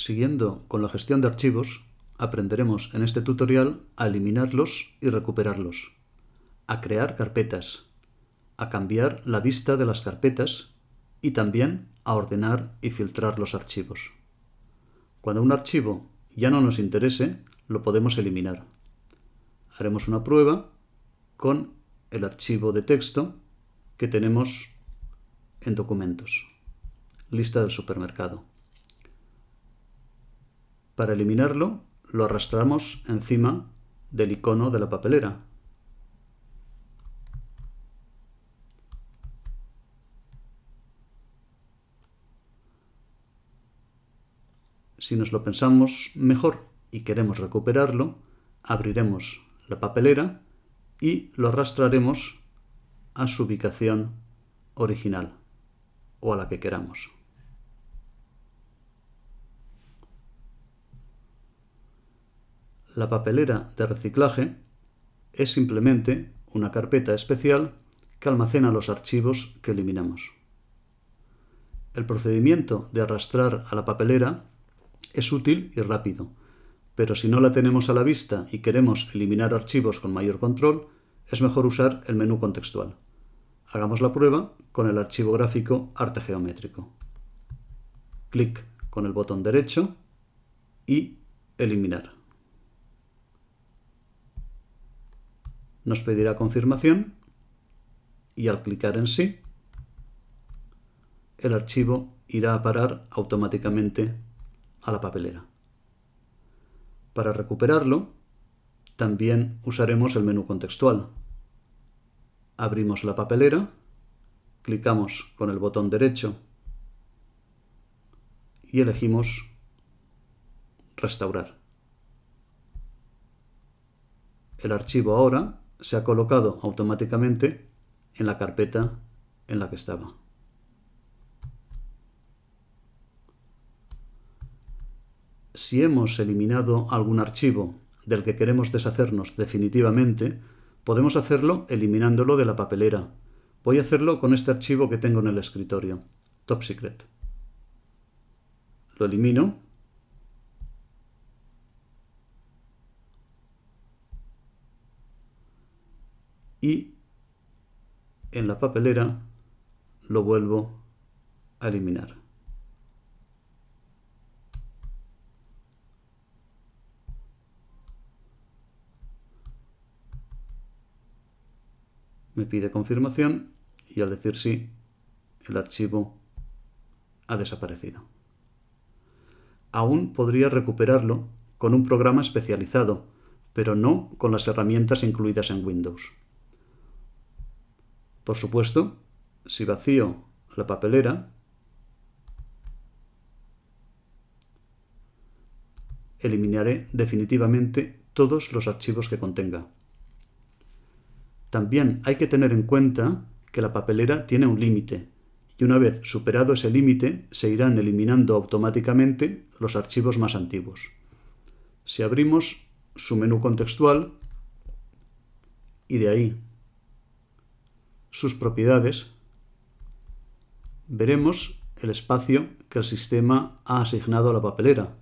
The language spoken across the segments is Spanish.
Siguiendo con la gestión de archivos, aprenderemos en este tutorial a eliminarlos y recuperarlos, a crear carpetas, a cambiar la vista de las carpetas y también a ordenar y filtrar los archivos. Cuando un archivo ya no nos interese, lo podemos eliminar. Haremos una prueba con el archivo de texto que tenemos en documentos. Lista del supermercado. Para eliminarlo, lo arrastramos encima del icono de la papelera. Si nos lo pensamos mejor y queremos recuperarlo, abriremos la papelera y lo arrastraremos a su ubicación original o a la que queramos. La papelera de reciclaje es simplemente una carpeta especial que almacena los archivos que eliminamos. El procedimiento de arrastrar a la papelera es útil y rápido, pero si no la tenemos a la vista y queremos eliminar archivos con mayor control, es mejor usar el menú contextual. Hagamos la prueba con el archivo gráfico arte geométrico. Clic con el botón derecho y eliminar. Nos pedirá confirmación y al clicar en sí, el archivo irá a parar automáticamente a la papelera. Para recuperarlo, también usaremos el menú contextual. Abrimos la papelera, clicamos con el botón derecho y elegimos Restaurar. El archivo ahora se ha colocado automáticamente en la carpeta en la que estaba. Si hemos eliminado algún archivo del que queremos deshacernos definitivamente, podemos hacerlo eliminándolo de la papelera. Voy a hacerlo con este archivo que tengo en el escritorio, Top Secret. Lo elimino y en la papelera lo vuelvo a eliminar. Me pide confirmación y al decir sí, el archivo ha desaparecido. Aún podría recuperarlo con un programa especializado, pero no con las herramientas incluidas en Windows. Por supuesto, si vacío la papelera, eliminaré definitivamente todos los archivos que contenga. También hay que tener en cuenta que la papelera tiene un límite y una vez superado ese límite se irán eliminando automáticamente los archivos más antiguos. Si abrimos su menú contextual y de ahí sus propiedades, veremos el espacio que el sistema ha asignado a la papelera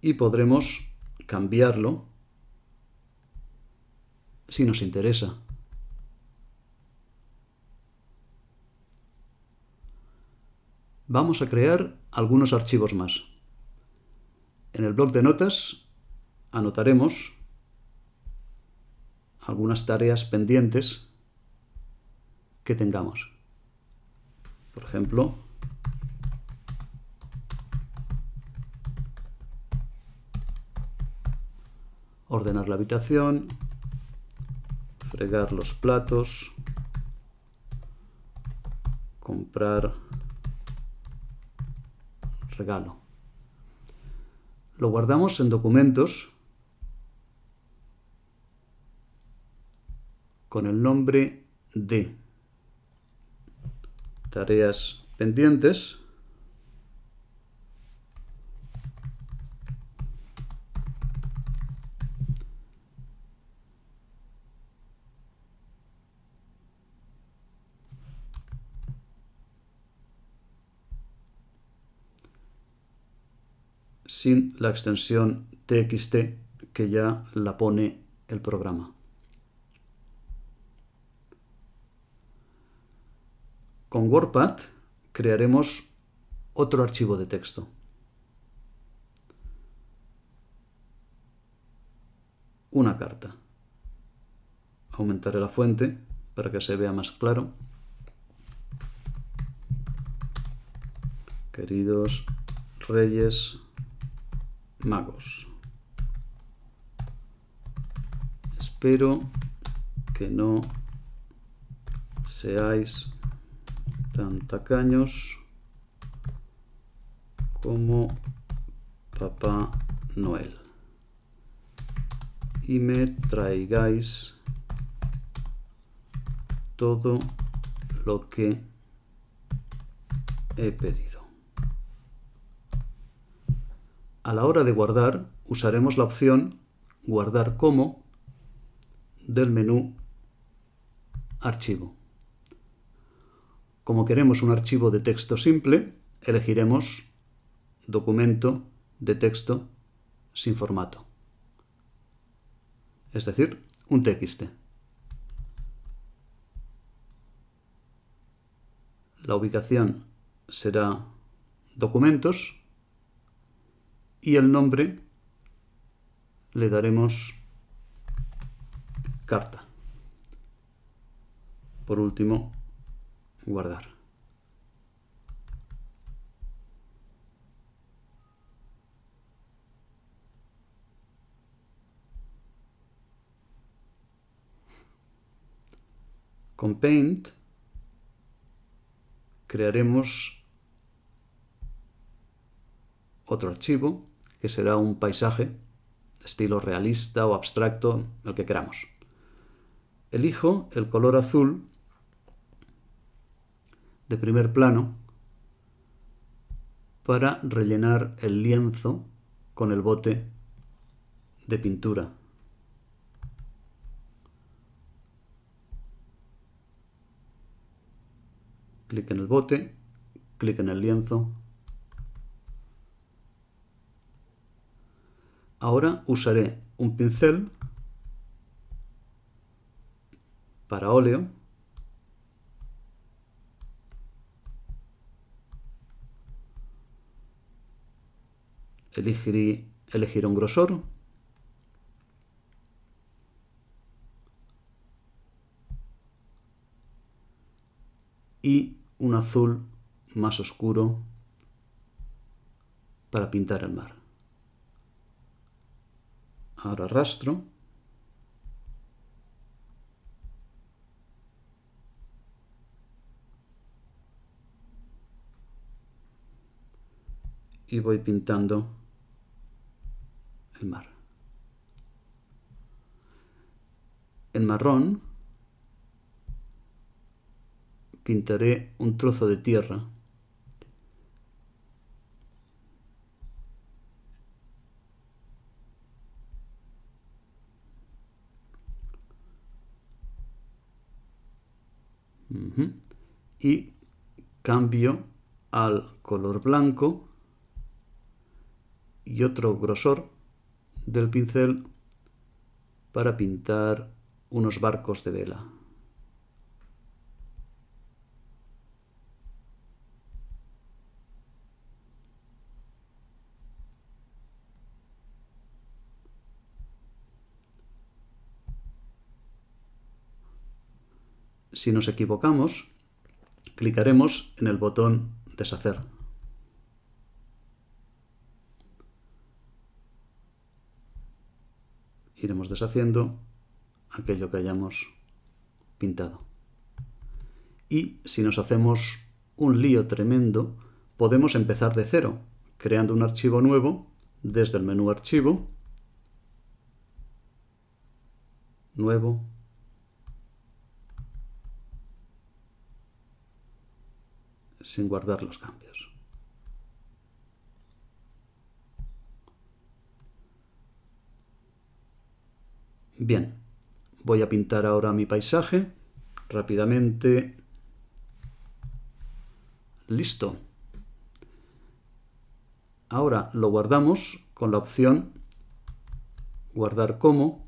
y podremos cambiarlo si nos interesa. Vamos a crear algunos archivos más. En el bloc de notas anotaremos algunas tareas pendientes que tengamos. Por ejemplo, ordenar la habitación, fregar los platos, comprar regalo. Lo guardamos en documentos con el nombre de tareas pendientes. sin la extensión txt que ya la pone el programa. Con WordPad crearemos otro archivo de texto. Una carta. Aumentaré la fuente para que se vea más claro. Queridos Reyes Magos, espero que no seáis tan tacaños como Papá Noel y me traigáis todo lo que he pedido. A la hora de guardar usaremos la opción Guardar como del menú Archivo. Como queremos un archivo de texto simple, elegiremos Documento de texto sin formato. Es decir, un TXT. La ubicación será Documentos y el nombre le daremos carta. Por último, guardar. Con Paint crearemos otro archivo que será un paisaje estilo realista o abstracto, el que queramos. Elijo el color azul de primer plano para rellenar el lienzo con el bote de pintura. Clic en el bote, clic en el lienzo Ahora usaré un pincel para óleo elegiré, elegir un grosor y un azul más oscuro para pintar el mar. Ahora arrastro. Y voy pintando el mar. En marrón pintaré un trozo de tierra y cambio al color blanco y otro grosor del pincel para pintar unos barcos de vela. Si nos equivocamos, clicaremos en el botón Deshacer. Iremos deshaciendo aquello que hayamos pintado. Y si nos hacemos un lío tremendo, podemos empezar de cero, creando un archivo nuevo desde el menú Archivo, Nuevo, sin guardar los cambios. Bien, voy a pintar ahora mi paisaje rápidamente. Listo. Ahora lo guardamos con la opción guardar como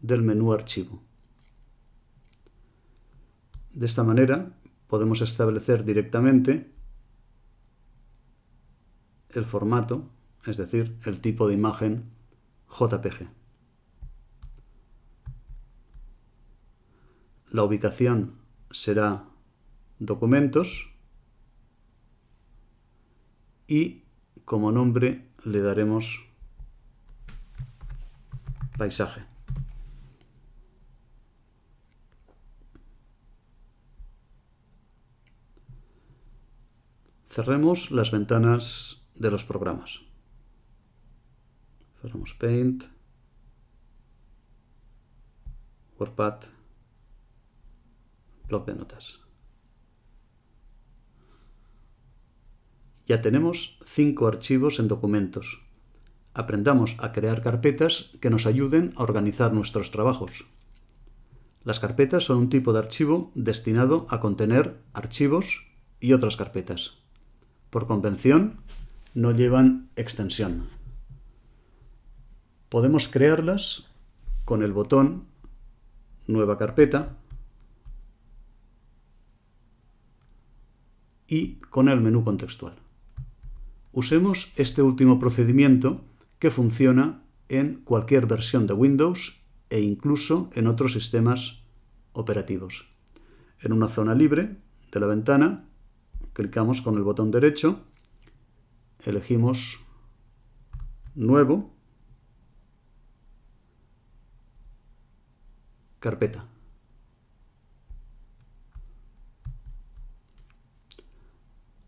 del menú archivo. De esta manera podemos establecer directamente el formato, es decir, el tipo de imagen JPG. La ubicación será documentos y como nombre le daremos paisaje. Cerremos las ventanas de los programas. Cerramos Paint, WordPad, blog de notas. Ya tenemos cinco archivos en documentos. Aprendamos a crear carpetas que nos ayuden a organizar nuestros trabajos. Las carpetas son un tipo de archivo destinado a contener archivos y otras carpetas. Por convención, no llevan extensión. Podemos crearlas con el botón Nueva carpeta y con el menú contextual. Usemos este último procedimiento que funciona en cualquier versión de Windows e incluso en otros sistemas operativos. En una zona libre de la ventana, clicamos con el botón derecho, elegimos Nuevo, Carpeta.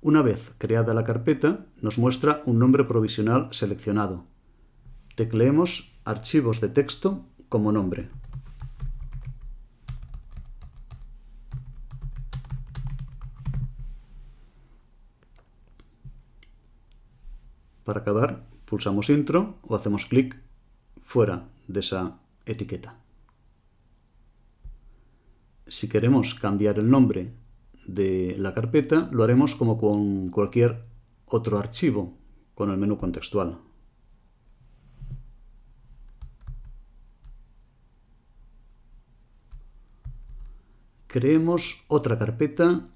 Una vez creada la carpeta, nos muestra un nombre provisional seleccionado. Tecleemos archivos de texto como nombre. Para acabar, pulsamos Intro o hacemos clic fuera de esa etiqueta. Si queremos cambiar el nombre de la carpeta lo haremos como con cualquier otro archivo con el menú contextual. Creemos otra carpeta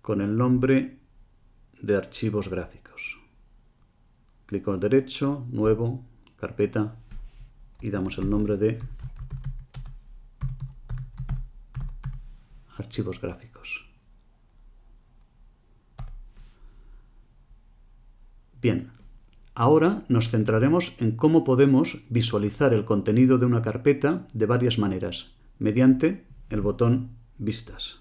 con el nombre de archivos gráficos. Clic al derecho, nuevo, carpeta y damos el nombre de archivos gráficos. Bien, ahora nos centraremos en cómo podemos visualizar el contenido de una carpeta de varias maneras, mediante el botón Vistas.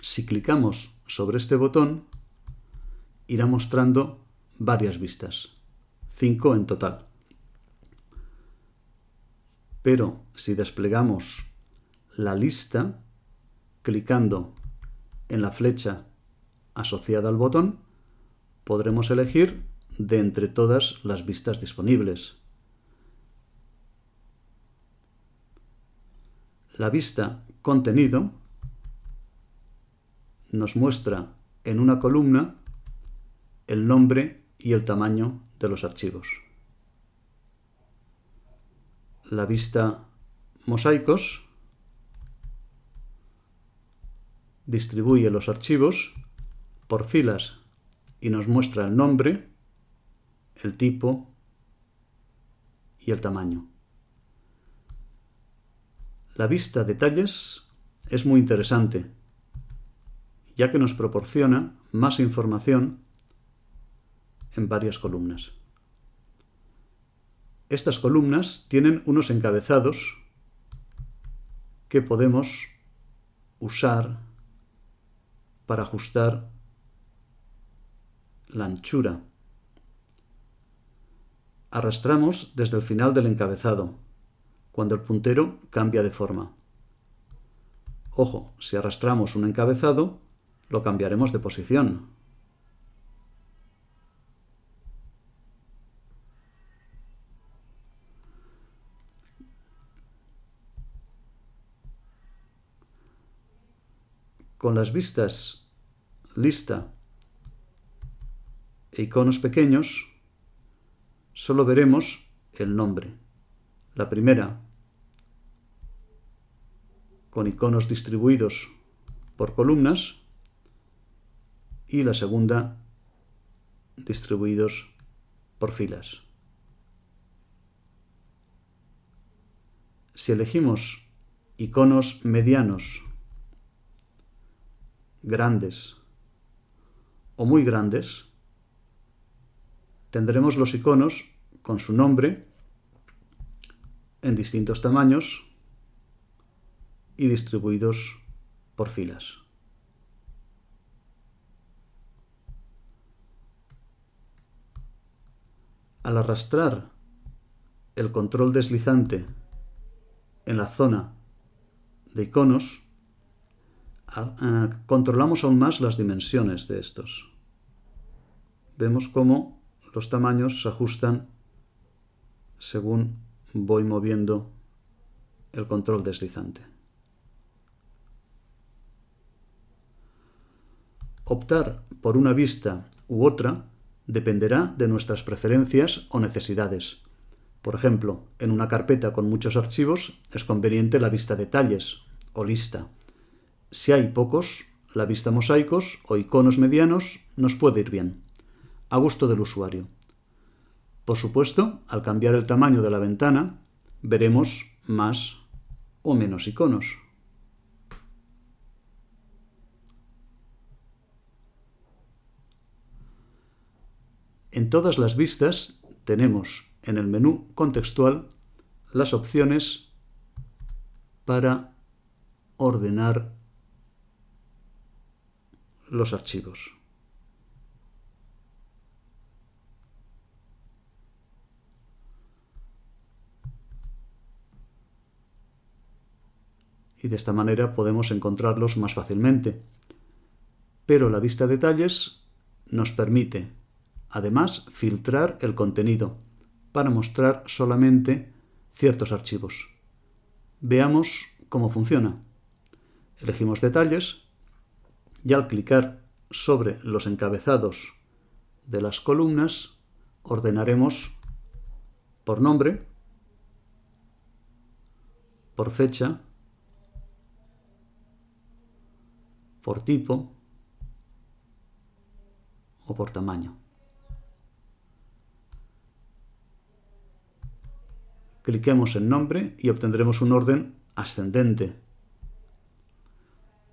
Si clicamos sobre este botón, irá mostrando varias vistas, cinco en total. Pero si desplegamos la lista, clicando en la flecha asociada al botón, podremos elegir de entre todas las vistas disponibles. La vista Contenido nos muestra en una columna el nombre y el tamaño de los archivos la vista mosaicos, distribuye los archivos por filas y nos muestra el nombre, el tipo y el tamaño. La vista detalles es muy interesante, ya que nos proporciona más información en varias columnas. Estas columnas tienen unos encabezados que podemos usar para ajustar la anchura. Arrastramos desde el final del encabezado, cuando el puntero cambia de forma. Ojo, si arrastramos un encabezado, lo cambiaremos de posición. Con las vistas lista e iconos pequeños, solo veremos el nombre. La primera con iconos distribuidos por columnas y la segunda distribuidos por filas. Si elegimos iconos medianos, grandes o muy grandes, tendremos los iconos con su nombre en distintos tamaños y distribuidos por filas. Al arrastrar el control deslizante en la zona de iconos, controlamos aún más las dimensiones de estos. Vemos cómo los tamaños se ajustan según voy moviendo el control deslizante. Optar por una vista u otra dependerá de nuestras preferencias o necesidades. Por ejemplo, en una carpeta con muchos archivos es conveniente la vista detalles o lista. Si hay pocos, la vista mosaicos o iconos medianos nos puede ir bien, a gusto del usuario. Por supuesto, al cambiar el tamaño de la ventana, veremos más o menos iconos. En todas las vistas tenemos en el menú contextual las opciones para ordenar los archivos. Y de esta manera podemos encontrarlos más fácilmente. Pero la vista detalles nos permite Además, filtrar el contenido para mostrar solamente ciertos archivos. Veamos cómo funciona. Elegimos detalles y al clicar sobre los encabezados de las columnas ordenaremos por nombre, por fecha, por tipo o por tamaño. cliquemos en nombre y obtendremos un orden ascendente.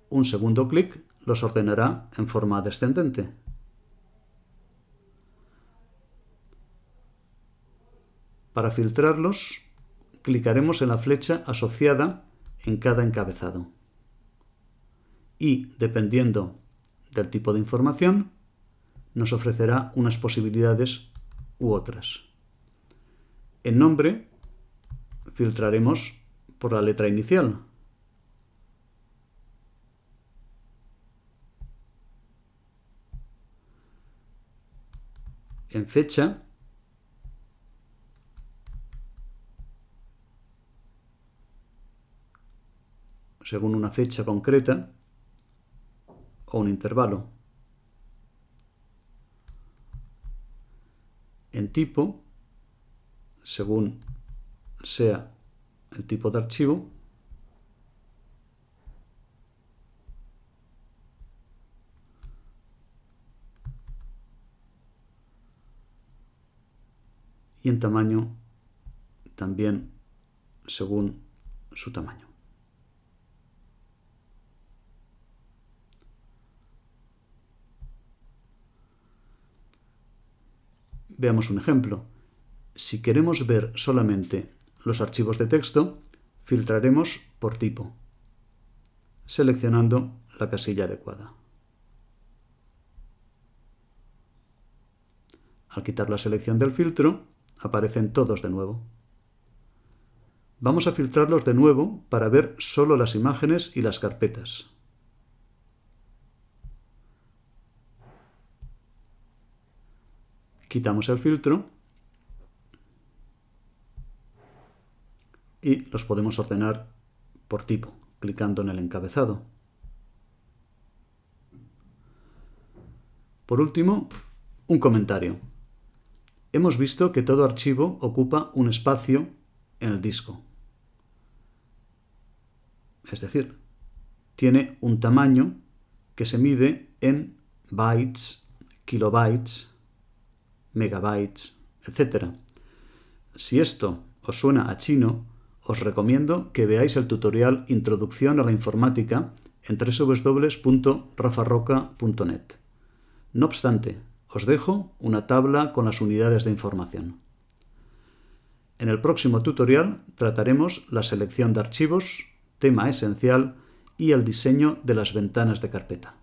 Un segundo clic los ordenará en forma descendente. Para filtrarlos, clicaremos en la flecha asociada en cada encabezado. Y, dependiendo del tipo de información, nos ofrecerá unas posibilidades u otras. En nombre filtraremos por la letra inicial. En fecha, según una fecha concreta o un intervalo. En tipo, según sea el tipo de archivo y en tamaño también según su tamaño. Veamos un ejemplo. Si queremos ver solamente los archivos de texto, filtraremos por tipo, seleccionando la casilla adecuada. Al quitar la selección del filtro, aparecen todos de nuevo. Vamos a filtrarlos de nuevo para ver solo las imágenes y las carpetas. Quitamos el filtro y los podemos ordenar por tipo, clicando en el encabezado. Por último, un comentario. Hemos visto que todo archivo ocupa un espacio en el disco. Es decir, tiene un tamaño que se mide en bytes, kilobytes, megabytes, etc. Si esto os suena a chino, os recomiendo que veáis el tutorial Introducción a la Informática en www.rafarroca.net. No obstante, os dejo una tabla con las unidades de información. En el próximo tutorial trataremos la selección de archivos, tema esencial y el diseño de las ventanas de carpeta.